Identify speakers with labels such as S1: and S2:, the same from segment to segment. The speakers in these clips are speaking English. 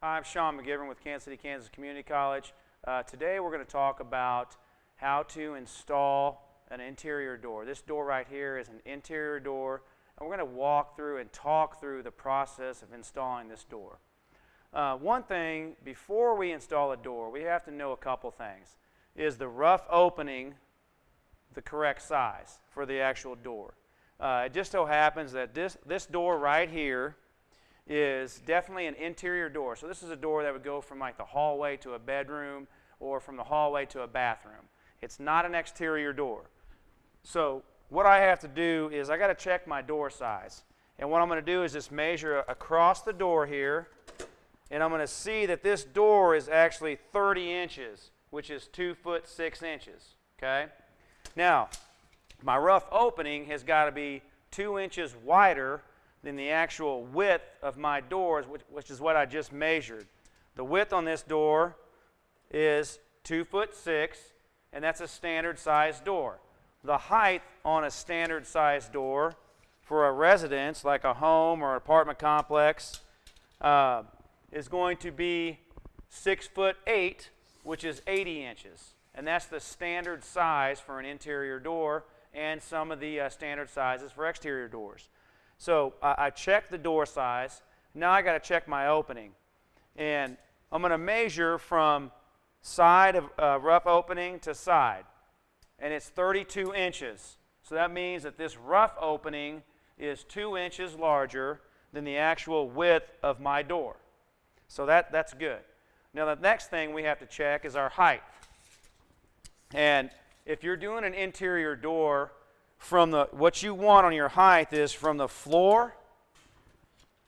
S1: Hi, I'm Sean McGivern with Kansas City, Kansas Community College. Uh, today we're going to talk about how to install an interior door. This door right here is an interior door, and we're going to walk through and talk through the process of installing this door. Uh, one thing, before we install a door, we have to know a couple things. Is the rough opening the correct size for the actual door? Uh, it just so happens that this, this door right here is definitely an interior door. So this is a door that would go from like the hallway to a bedroom or from the hallway to a bathroom. It's not an exterior door. So what I have to do is I got to check my door size. And what I'm going to do is just measure across the door here. And I'm going to see that this door is actually 30 inches, which is 2 foot 6 inches. Okay? Now, my rough opening has got to be 2 inches wider than the actual width of my doors, which, which is what I just measured. The width on this door is 2 foot 6, and that's a standard size door. The height on a standard size door for a residence, like a home or apartment complex, uh, is going to be 6 foot 8, which is 80 inches. And that's the standard size for an interior door and some of the uh, standard sizes for exterior doors. So I, I checked the door size. Now I got to check my opening. And I'm going to measure from side of uh, rough opening to side. And it's 32 inches. So that means that this rough opening is 2 inches larger than the actual width of my door. So that, that's good. Now the next thing we have to check is our height. And if you're doing an interior door from the, what you want on your height is from the floor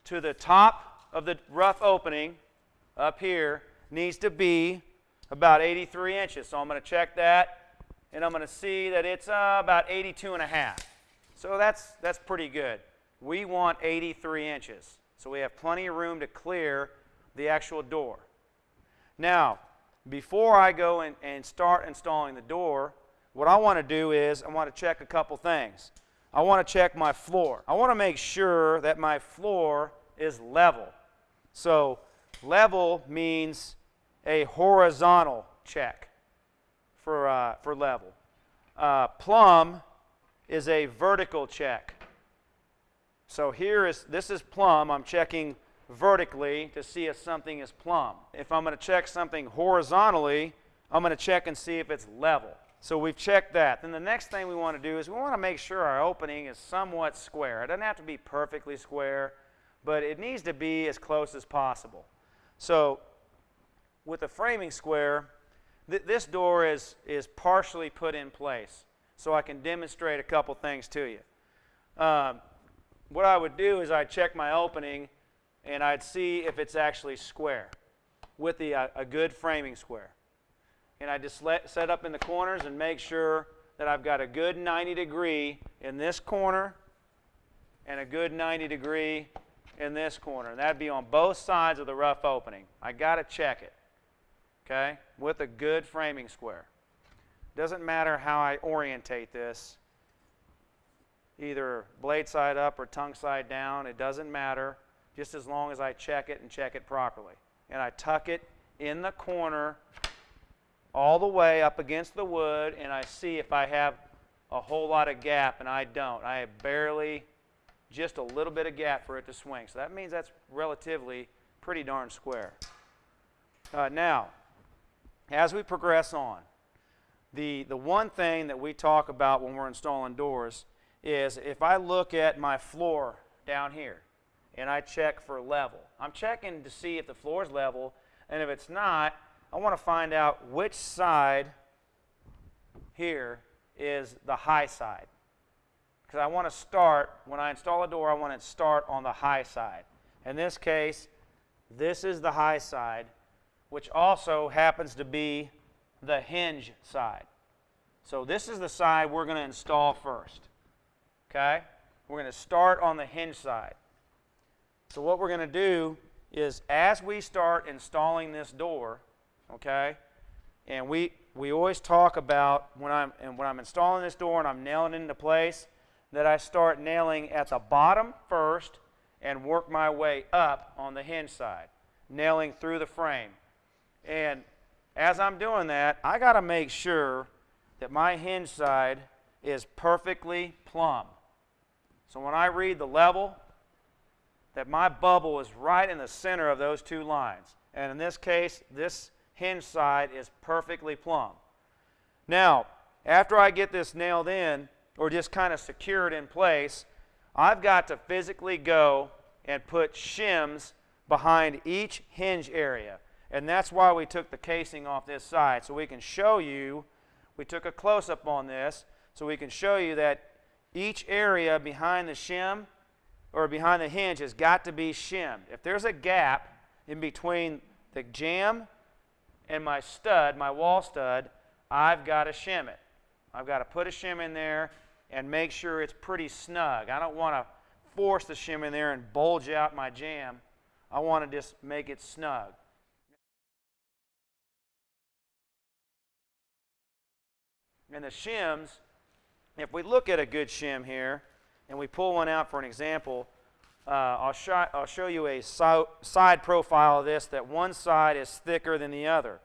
S1: to the top of the rough opening up here needs to be about 83 inches. So I'm going to check that and I'm going to see that it's uh, about 82 and a half. So that's, that's pretty good. We want 83 inches. So we have plenty of room to clear the actual door. Now, before I go and, and start installing the door, what I want to do is I want to check a couple things. I want to check my floor. I want to make sure that my floor is level. So level means a horizontal check for, uh, for level. Uh, plumb is a vertical check. So here is, this is plumb. I'm checking vertically to see if something is plumb. If I'm going to check something horizontally, I'm going to check and see if it's level. So we've checked that. Then the next thing we want to do is we want to make sure our opening is somewhat square. It doesn't have to be perfectly square, but it needs to be as close as possible. So with a framing square, th this door is, is partially put in place. So I can demonstrate a couple things to you. Um, what I would do is I'd check my opening and I'd see if it's actually square with the, uh, a good framing square and I just let, set up in the corners and make sure that I've got a good 90 degree in this corner and a good 90 degree in this corner. And that'd be on both sides of the rough opening. I got to check it, okay, with a good framing square. Doesn't matter how I orientate this, either blade side up or tongue side down, it doesn't matter, just as long as I check it and check it properly. And I tuck it in the corner all the way up against the wood and I see if I have a whole lot of gap and I don't. I have barely just a little bit of gap for it to swing. So that means that's relatively pretty darn square. Uh, now, as we progress on, the, the one thing that we talk about when we're installing doors is if I look at my floor down here and I check for level, I'm checking to see if the floor is level, and if it's not, I want to find out which side here is the high side. Because I want to start, when I install a door, I want to start on the high side. In this case, this is the high side, which also happens to be the hinge side. So this is the side we're going to install first. Okay? We're going to start on the hinge side. So what we're going to do is as we start installing this door, okay? And we, we always talk about when I'm, and when I'm installing this door and I'm nailing it into place, that I start nailing at the bottom first and work my way up on the hinge side. nailing through the frame. And as I'm doing that, I got to make sure that my hinge side is perfectly plumb. So when I read the level, that my bubble is right in the center of those two lines. And in this case, this hinge side is perfectly plumb. Now, after I get this nailed in, or just kind of secured in place, I've got to physically go and put shims behind each hinge area. And that's why we took the casing off this side, so we can show you, we took a close-up on this, so we can show you that each area behind the shim or behind the hinge has got to be shimmed. If there's a gap in between the jamb and my stud, my wall stud, I've got to shim it. I've got to put a shim in there and make sure it's pretty snug. I don't want to force the shim in there and bulge out my jamb. I want to just make it snug. And the shims, if we look at a good shim here, and we pull one out for an example, uh, I'll, sh I'll, show you a so side profile of this that one side is thicker than the other.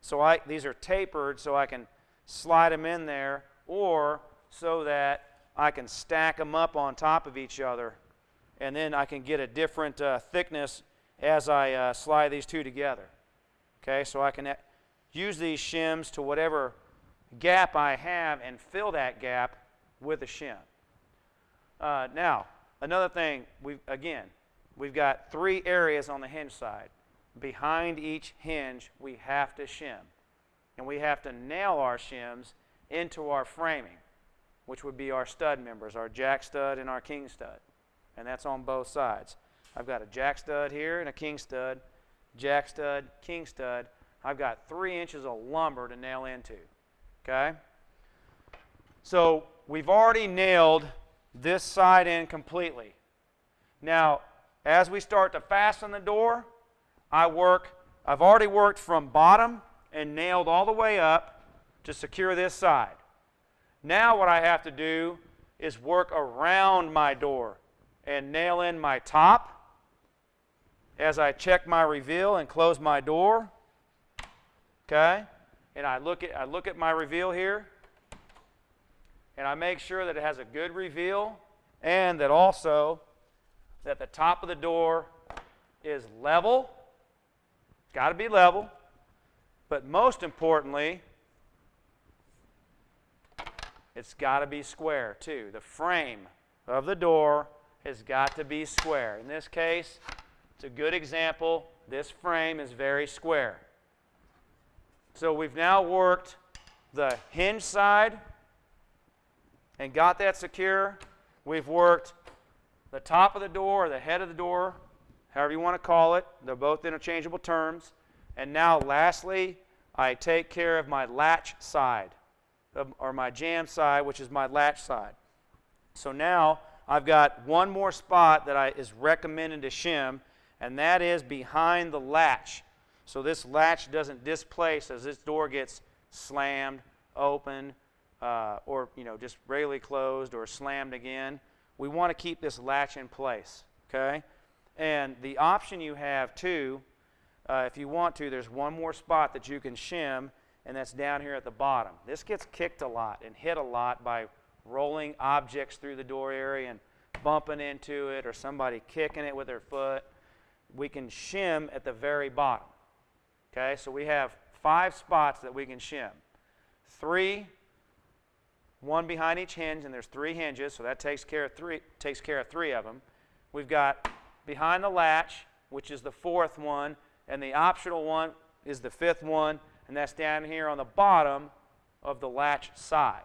S1: So I, these are tapered so I can slide them in there or so that I can stack them up on top of each other and then I can get a different uh, thickness as I uh, slide these two together. Okay, so I can uh, use these shims to whatever gap I have and fill that gap with a shim. Uh, now, another thing, we again, we've got three areas on the hinge side. Behind each hinge, we have to shim. And we have to nail our shims into our framing, which would be our stud members, our jack stud and our king stud. And that's on both sides. I've got a jack stud here and a king stud, jack stud, king stud. I've got three inches of lumber to nail into. Okay? So we've already nailed this side in completely. Now, as we start to fasten the door, I work, I've already worked from bottom and nailed all the way up to secure this side. Now what I have to do is work around my door and nail in my top as I check my reveal and close my door. Okay? And I look at I look at my reveal here and I make sure that it has a good reveal and that also that the top of the door is level. Got to be level. But most importantly, it's got to be square too. The frame of the door has got to be square. In this case, it's a good example. This frame is very square. So we've now worked the hinge side and got that secure. We've worked the top of the door or the head of the door, however you want to call it. They're both interchangeable terms. And now, lastly, I take care of my latch side, or my jamb side, which is my latch side. So now I've got one more spot that I, is recommended to shim, and that is behind the latch. So this latch doesn't displace as this door gets slammed, open, uh, or you know just regularly closed or slammed again. We want to keep this latch in place, okay? And the option you have too, uh, if you want to, there's one more spot that you can shim, and that's down here at the bottom. This gets kicked a lot and hit a lot by rolling objects through the door area and bumping into it or somebody kicking it with their foot. We can shim at the very bottom. Okay, so we have five spots that we can shim. Three one behind each hinge, and there's three hinges, so that takes care of three, takes care of three of them. We've got behind the latch, which is the fourth one, and the optional one is the fifth one, and that's down here on the bottom of the latch side.